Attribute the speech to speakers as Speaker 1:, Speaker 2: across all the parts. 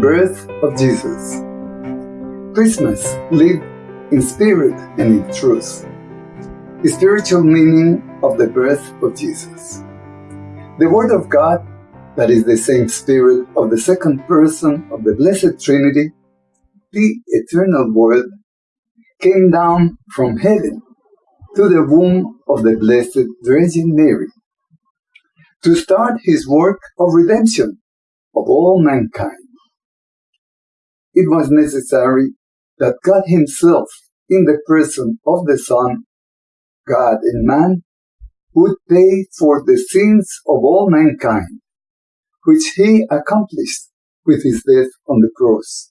Speaker 1: Birth of Jesus. Christmas lived in spirit and in truth. The spiritual meaning of the birth of Jesus. The Word of God, that is the same Spirit of the second person of the Blessed Trinity, the eternal Word, came down from heaven to the womb of the Blessed Virgin Mary to start his work of redemption of all mankind. It was necessary that God Himself, in the person of the Son, God and man, would pay for the sins of all mankind, which He accomplished with His death on the cross.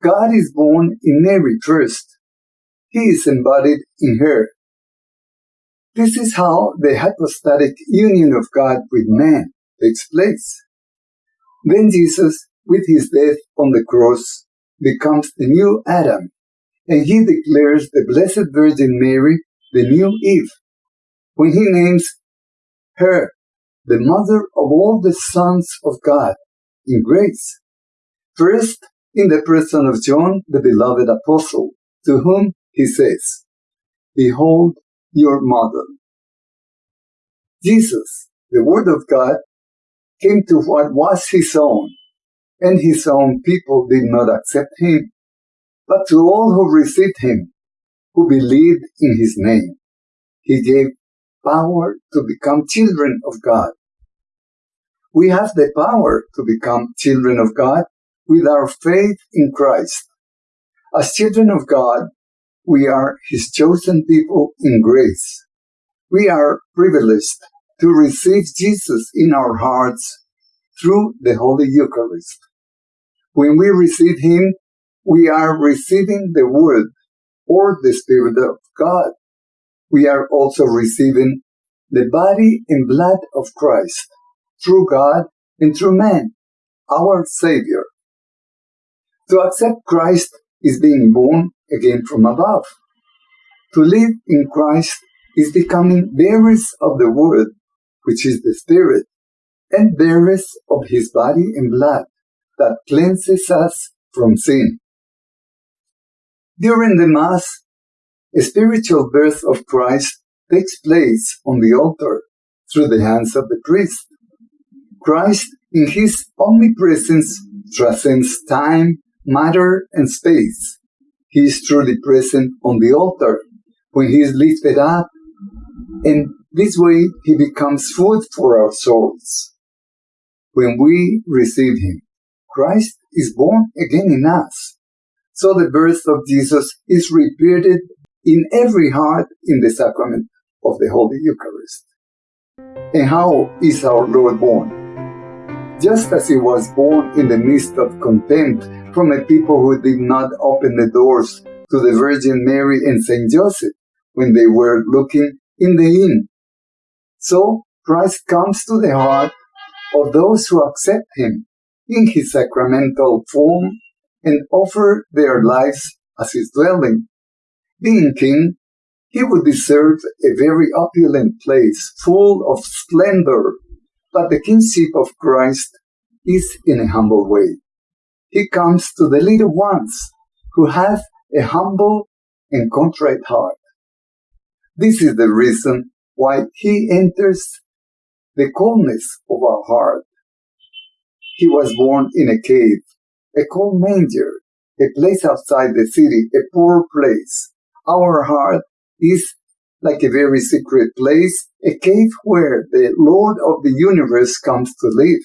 Speaker 1: God is born in Mary first. He is embodied in her. This is how the hypostatic union of God with man takes place. Then Jesus, with his death on the cross, becomes the new Adam, and he declares the Blessed Virgin Mary the new Eve, when he names her the mother of all the sons of God in grace. First, in the person of John, the beloved apostle, to whom he says, Behold your mother. Jesus, the Word of God, came to what was his own, and his own people did not accept him, but to all who received him, who believed in his name, he gave power to become children of God. We have the power to become children of God with our faith in Christ. As children of God, we are his chosen people in grace. We are privileged to receive Jesus in our hearts through the Holy Eucharist. When we receive Him, we are receiving the Word or the Spirit of God. We are also receiving the body and blood of Christ through God and through man, our Savior. To accept Christ is being born again from above. To live in Christ is becoming bearers of the Word which is the Spirit, and bearers of his body and blood that cleanses us from sin. During the Mass, a spiritual birth of Christ takes place on the altar through the hands of the priest. Christ, in his omnipresence, transcends time, matter, and space. He is truly present on the altar when he is lifted up and this way, he becomes food for our souls. When we receive him, Christ is born again in us. So the birth of Jesus is repeated in every heart in the sacrament of the Holy Eucharist. And how is our Lord born? Just as he was born in the midst of contempt from a people who did not open the doors to the Virgin Mary and Saint Joseph when they were looking in the inn so Christ comes to the heart of those who accept him in his sacramental form and offer their lives as his dwelling. Being king, he would deserve a very opulent place full of splendor, but the kingship of Christ is in a humble way. He comes to the little ones who have a humble and contrite heart. This is the reason why he enters the coldness of our heart. He was born in a cave, a cold manger, a place outside the city, a poor place. Our heart is like a very secret place, a cave where the Lord of the universe comes to live.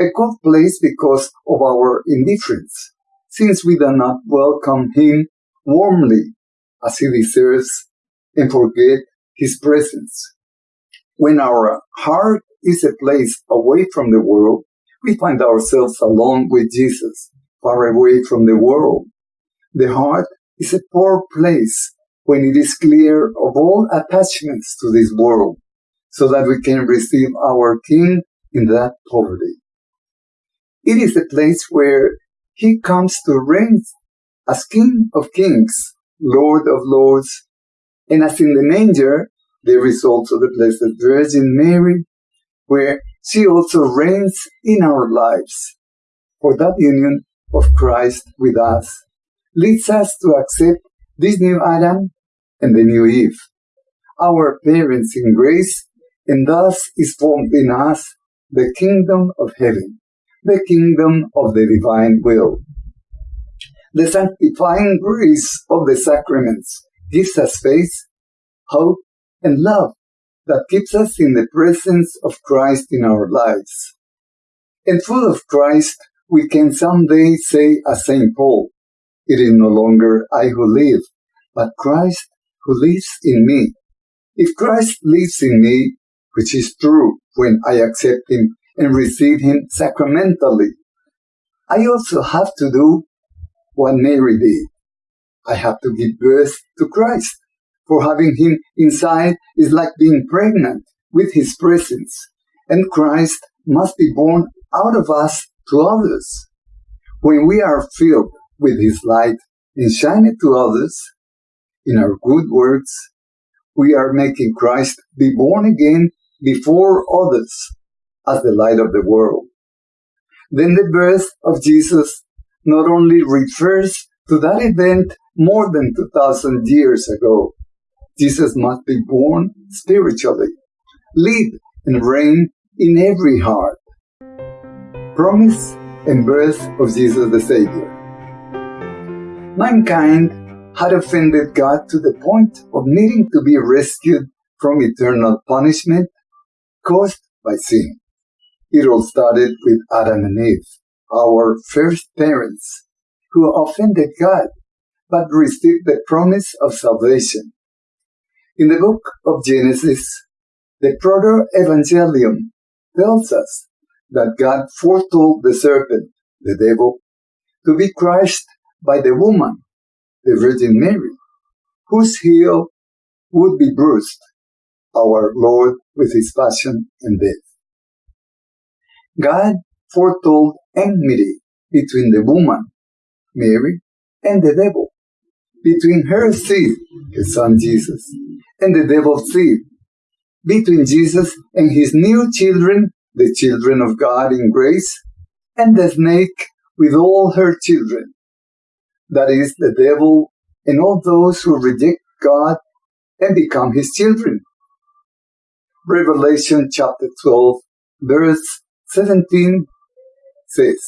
Speaker 1: A cold place because of our indifference, since we do not welcome him warmly as he deserves and forget his presence. When our heart is a place away from the world, we find ourselves alone with Jesus, far away from the world. The heart is a poor place when it is clear of all attachments to this world, so that we can receive our King in that poverty. It is a place where he comes to reign as King of kings, Lord of lords, and as in the manger, there is also the Blessed Virgin Mary, where she also reigns in our lives. for that union of Christ with us leads us to accept this new Adam and the new Eve, our parents in grace, and thus is formed in us the kingdom of heaven, the kingdom of the divine will. The sanctifying grace of the sacraments gives us faith, hope, and love that keeps us in the presence of Christ in our lives. And full of Christ, we can someday say as St. Paul, It is no longer I who live, but Christ who lives in me. If Christ lives in me, which is true when I accept Him and receive Him sacramentally, I also have to do what Mary did. I have to give birth to Christ. For having Him inside is like being pregnant with His presence, and Christ must be born out of us to others. When we are filled with His light and shine it to others, in our good works, we are making Christ be born again before others as the light of the world. Then the birth of Jesus not only refers to that event more than 2000 years ago, Jesus must be born spiritually, live and reign in every heart. Promise and birth of Jesus the Savior. Mankind had offended God to the point of needing to be rescued from eternal punishment caused by sin. It all started with Adam and Eve, our first parents, who offended God but received the promise of salvation. In the book of Genesis, the Proto-Evangelium tells us that God foretold the serpent, the devil, to be crushed by the woman the Virgin Mary, whose heel would be bruised, our Lord with his passion and death. God foretold enmity between the woman, Mary, and the devil, between her seed, his son Jesus, and the devil's seed, between Jesus and his new children, the children of God in grace, and the snake with all her children, that is, the devil and all those who reject God and become his children. Revelation chapter 12, verse 17 says,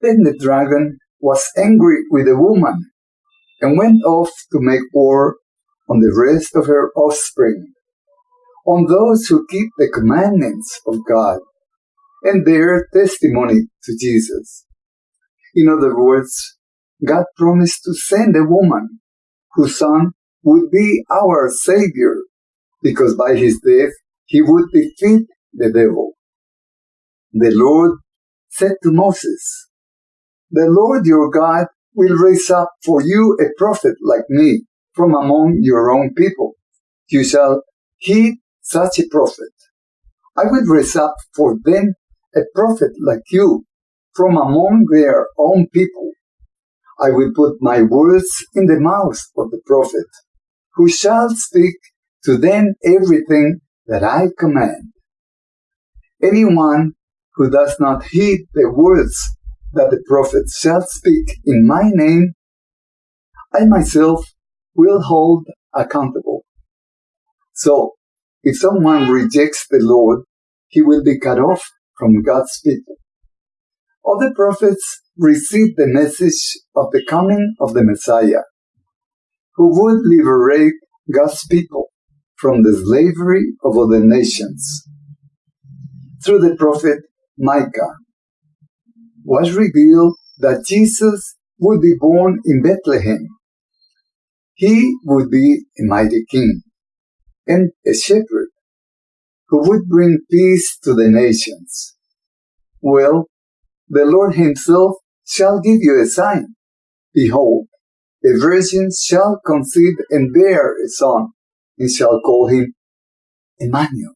Speaker 1: Then the dragon was angry with the woman and went off to make war on the rest of her offspring, on those who keep the commandments of God and bear testimony to Jesus. In other words, God promised to send a woman whose son would be our Savior, because by his death he would defeat the devil. The Lord said to Moses, The Lord your God will raise up for you a prophet like me from among your own people. You shall heed such a prophet. I will raise up for them a prophet like you from among their own people I will put my words in the mouth of the prophet, who shall speak to them everything that I command. Anyone who does not heed the words that the prophet shall speak in my name, I myself will hold accountable. So, if someone rejects the Lord, he will be cut off from God's people. Other prophets received the message of the coming of the Messiah, who would liberate God's people from the slavery of other nations. Through the prophet Micah was revealed that Jesus would be born in Bethlehem. He would be a mighty king and a shepherd who would bring peace to the nations. Well, the Lord himself shall give you a sign. Behold, a virgin shall conceive and bear a son, and shall call him Emmanuel.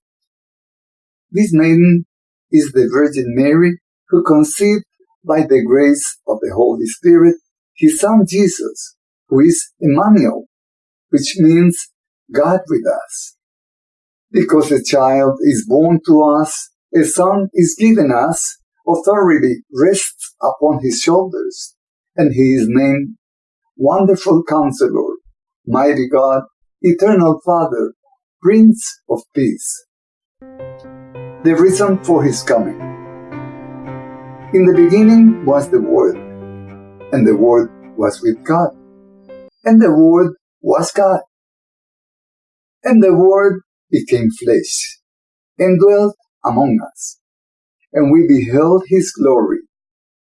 Speaker 1: This maiden is the Virgin Mary, who conceived by the grace of the Holy Spirit his son Jesus, who is Emmanuel, which means God with us. Because a child is born to us, a son is given us, authority rests upon his shoulders, and he is named Wonderful Counselor, Mighty God, Eternal Father, Prince of Peace. The reason for his coming. In the beginning was the Word, and the Word was with God, and the Word was God. And the Word became flesh, and dwelt among us and we beheld his glory,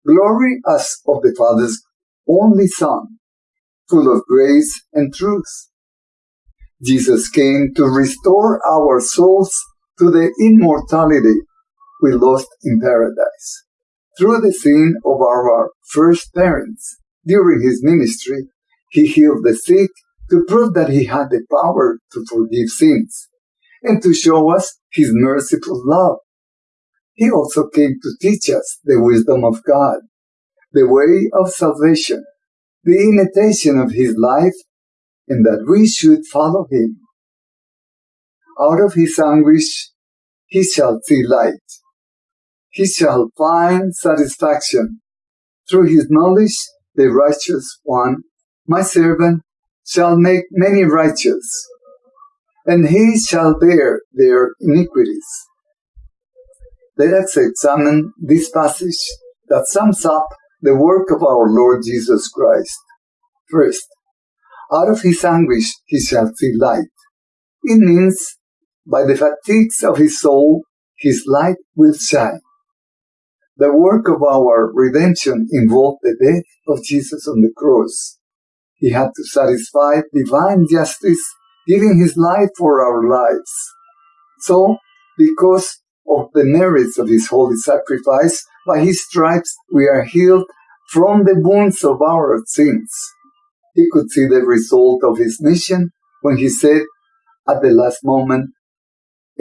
Speaker 1: glory as of the Father's only Son, full of grace and truth. Jesus came to restore our souls to the immortality we lost in paradise. Through the sin of our first parents, during his ministry, he healed the sick to prove that he had the power to forgive sins and to show us his merciful love he also came to teach us the wisdom of God, the way of salvation, the imitation of his life, and that we should follow him. Out of his anguish he shall see light. He shall find satisfaction. Through his knowledge, the righteous one, my servant, shall make many righteous, and he shall bear their iniquities. Let us examine this passage that sums up the work of our Lord Jesus Christ. First, out of his anguish he shall see light. It means, by the fatigues of his soul, his light will shine. The work of our redemption involved the death of Jesus on the cross. He had to satisfy divine justice, giving his life for our lives. So, because of the merits of his holy sacrifice, by his stripes we are healed from the wounds of our sins. He could see the result of his mission when he said at the last moment,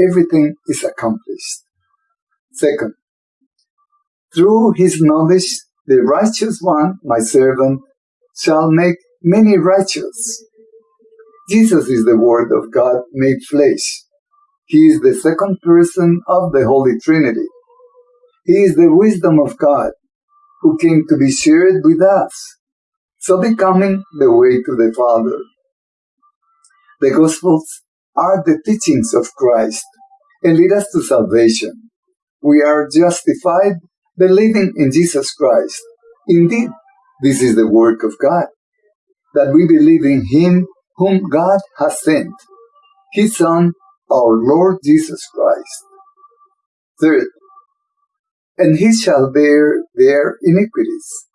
Speaker 1: everything is accomplished. Second, through his knowledge, the righteous one, my servant, shall make many righteous. Jesus is the Word of God made flesh. He is the second person of the Holy Trinity. He is the wisdom of God who came to be shared with us, so becoming the way to the Father. The Gospels are the teachings of Christ and lead us to salvation. We are justified believing in Jesus Christ. Indeed, this is the work of God, that we believe in Him whom God has sent, His Son, our Lord Jesus Christ. Third, and he shall bear their iniquities.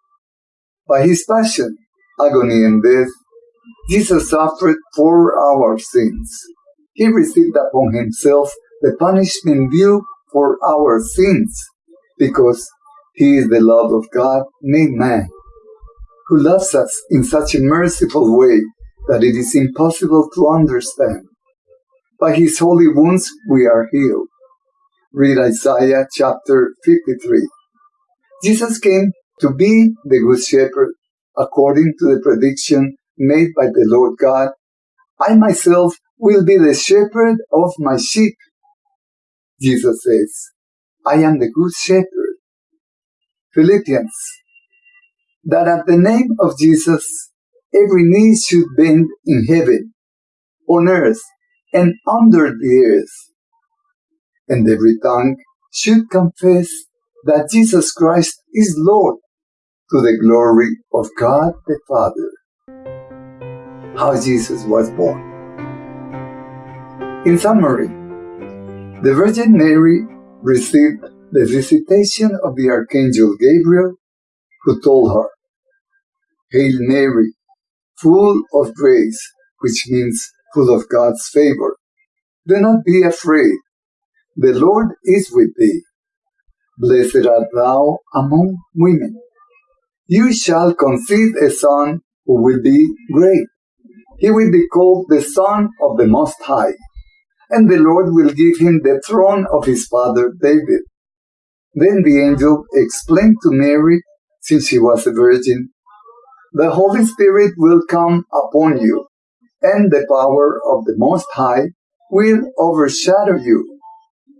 Speaker 1: By his passion, agony, and death, Jesus suffered for our sins. He received upon himself the punishment due for our sins, because he is the love of God made man, who loves us in such a merciful way that it is impossible to understand. By his holy wounds we are healed. Read Isaiah chapter 53. Jesus came to be the good shepherd according to the prediction made by the Lord God. I myself will be the shepherd of my sheep. Jesus says, I am the good shepherd. Philippians, that at the name of Jesus every knee should bend in heaven, on earth, and under the earth. And every tongue should confess that Jesus Christ is Lord to the glory of God the Father. How Jesus was born. In summary, the Virgin Mary received the visitation of the Archangel Gabriel, who told her, Hail Mary, full of grace, which means full of God's favor. Do not be afraid. The Lord is with thee. Blessed art thou among women. You shall conceive a son who will be great. He will be called the Son of the Most High, and the Lord will give him the throne of his father David. Then the angel explained to Mary, since she was a virgin, the Holy Spirit will come upon you, and the power of the Most High will overshadow you.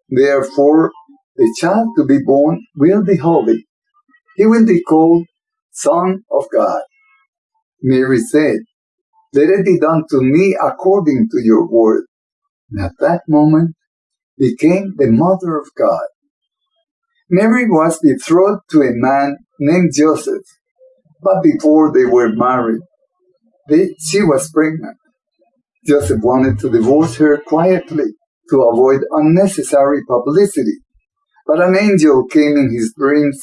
Speaker 1: Therefore, the child to be born will be holy. He will be called Son of God. Mary said, Let it be done to me according to your word. And at that moment became the mother of God. Mary was betrothed to a man named Joseph, but before they were married, they, she was pregnant. Joseph wanted to divorce her quietly to avoid unnecessary publicity, but an angel came in his dreams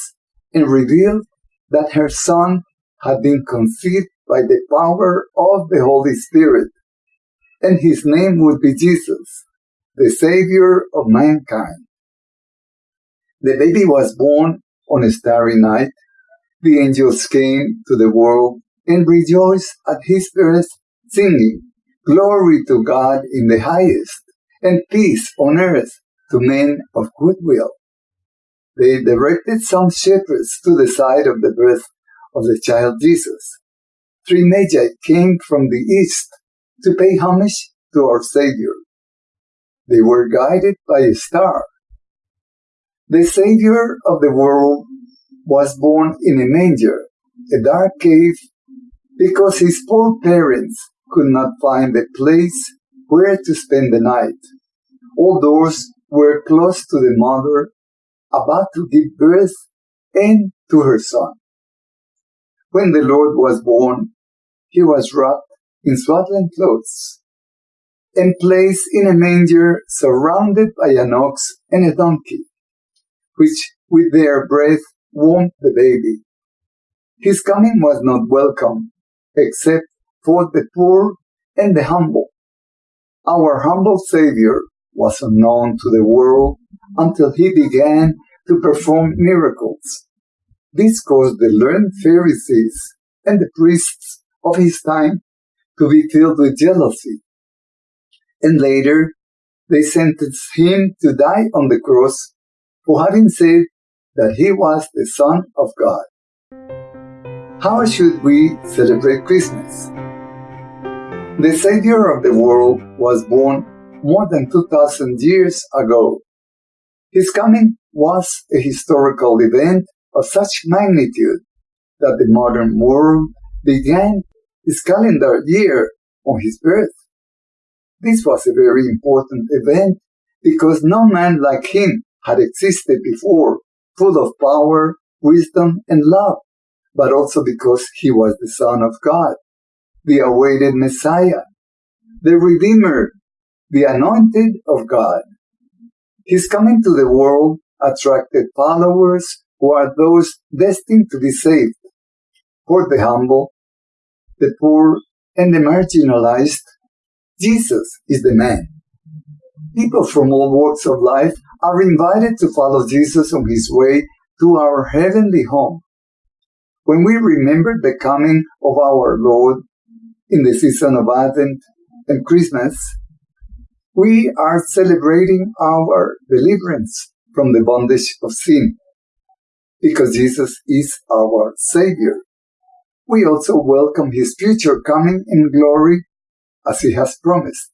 Speaker 1: and revealed that her son had been conceived by the power of the Holy Spirit, and his name would be Jesus, the Savior of mankind. The baby was born on a starry night. The angels came to the world and rejoiced at his birth, singing, Glory to God in the highest, and peace on earth to men of good will. They directed some shepherds to the side of the birth of the child Jesus. Three magi came from the east to pay homage to our Savior. They were guided by a star. The Savior of the world was born in a manger, a dark cave, because his poor parents could not find a place where to spend the night. All doors were closed to the mother about to give birth and to her son. When the Lord was born, he was wrapped in swaddling clothes and placed in a manger surrounded by an ox and a donkey, which with their breath warmed the baby. His coming was not welcome, except for the poor and the humble. Our humble Savior was unknown to the world until he began to perform miracles. This caused the learned Pharisees and the priests of his time to be filled with jealousy. And later, they sentenced him to die on the cross for having said that he was the Son of God. How should we celebrate Christmas? The Savior of the world was born more than 2000 years ago. His coming was a historical event of such magnitude that the modern world began its calendar year on his birth. This was a very important event because no man like him had existed before, full of power, wisdom, and love, but also because he was the Son of God, the awaited Messiah, the Redeemer, the anointed of God. His coming to the world attracted followers who are those destined to be saved. For the humble, the poor, and the marginalized, Jesus is the man. People from all walks of life are invited to follow Jesus on his way to our heavenly home. When we remember the coming of our Lord in the season of Advent and Christmas, we are celebrating our deliverance from the bondage of sin because Jesus is our Savior. We also welcome His future coming in glory as He has promised.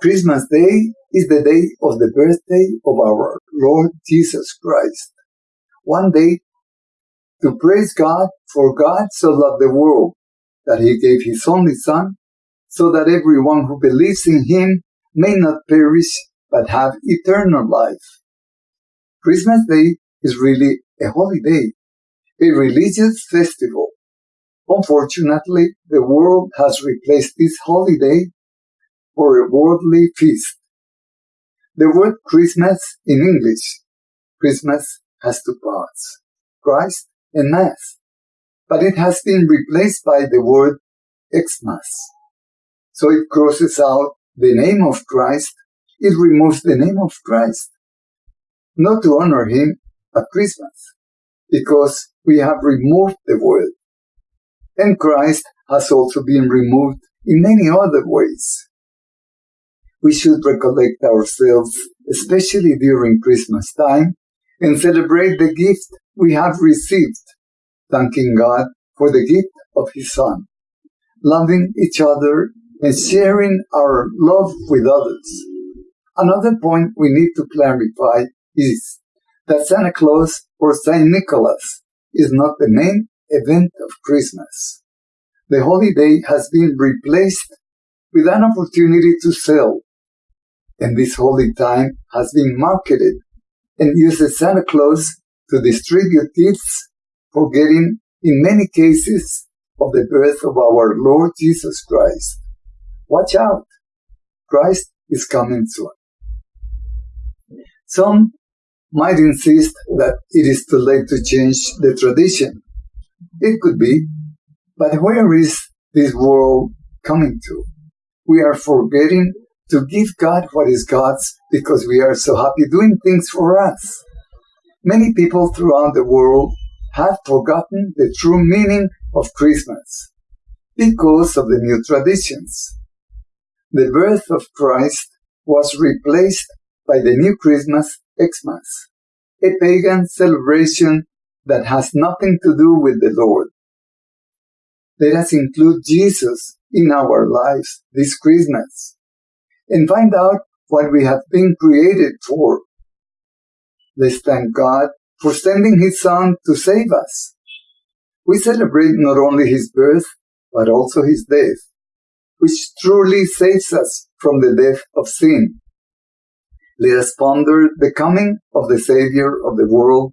Speaker 1: Christmas Day is the day of the birthday of our Lord Jesus Christ. One day to praise God for God so loved the world that He gave His only Son so that everyone who believes in him may not perish but have eternal life. Christmas Day is really a holiday, a religious festival. Unfortunately, the world has replaced this holiday for a worldly feast. The word Christmas in English, Christmas has two parts, Christ and Mass, but it has been replaced by the word Xmas. So it crosses out the name of Christ. It removes the name of Christ. Not to honor him at Christmas, because we have removed the word. And Christ has also been removed in many other ways. We should recollect ourselves, especially during Christmas time, and celebrate the gift we have received, thanking God for the gift of His Son, loving each other and sharing our love with others. Another point we need to clarify is that Santa Claus or Saint Nicholas is not the main event of Christmas. The holiday has been replaced with an opportunity to sell, and this holy time has been marketed and uses Santa Claus to distribute gifts, forgetting in many cases of the birth of our Lord Jesus Christ. Watch out! Christ is coming soon. Some might insist that it is too late to change the tradition. It could be, but where is this world coming to? We are forgetting to give God what is God's because we are so happy doing things for us. Many people throughout the world have forgotten the true meaning of Christmas because of the new traditions. The birth of Christ was replaced by the new Christmas Xmas, a pagan celebration that has nothing to do with the Lord. Let us include Jesus in our lives this Christmas and find out what we have been created for. Let's thank God for sending His Son to save us. We celebrate not only His birth, but also His death, which truly saves us from the death of sin. Let us ponder the coming of the Savior of the world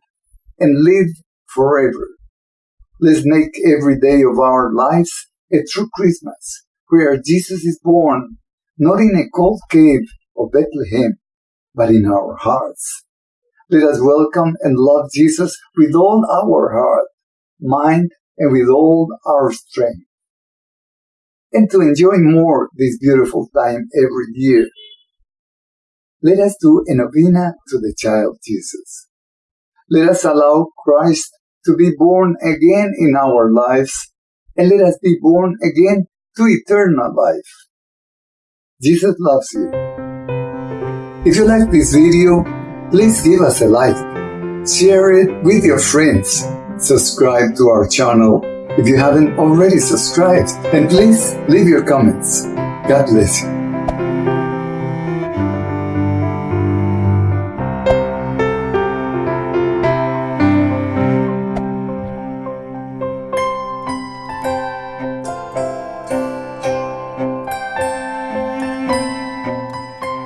Speaker 1: and live forever. Let's make every day of our lives a true Christmas, where Jesus is born, not in a cold cave of Bethlehem, but in our hearts. Let us welcome and love Jesus with all our heart, mind, and with all our strength. And to enjoy more this beautiful time every year, let us do a novena to the child Jesus. Let us allow Christ to be born again in our lives, and let us be born again to eternal life. Jesus loves you. If you like this video, please give us a like, share it with your friends, subscribe to our channel if you haven't already subscribed, and please leave your comments. God bless you.